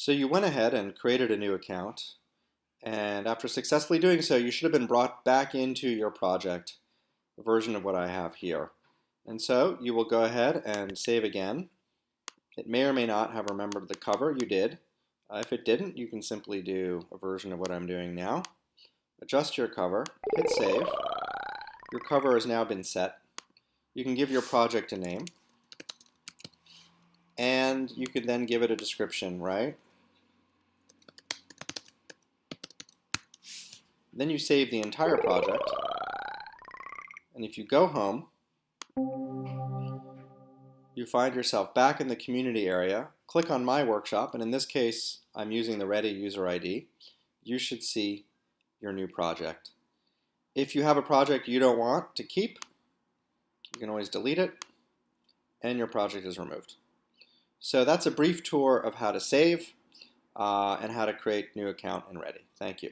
So you went ahead and created a new account and after successfully doing so you should have been brought back into your project a version of what I have here. And so you will go ahead and save again. It may or may not have remembered the cover. You did. Uh, if it didn't, you can simply do a version of what I'm doing now. Adjust your cover, hit save. Your cover has now been set. You can give your project a name. And you could then give it a description, right? Then you save the entire project. And if you go home, you find yourself back in the community area. Click on My Workshop, and in this case, I'm using the Ready user ID. You should see your new project. If you have a project you don't want to keep, you can always delete it, and your project is removed. So that's a brief tour of how to save uh, and how to create new account in Ready. Thank you.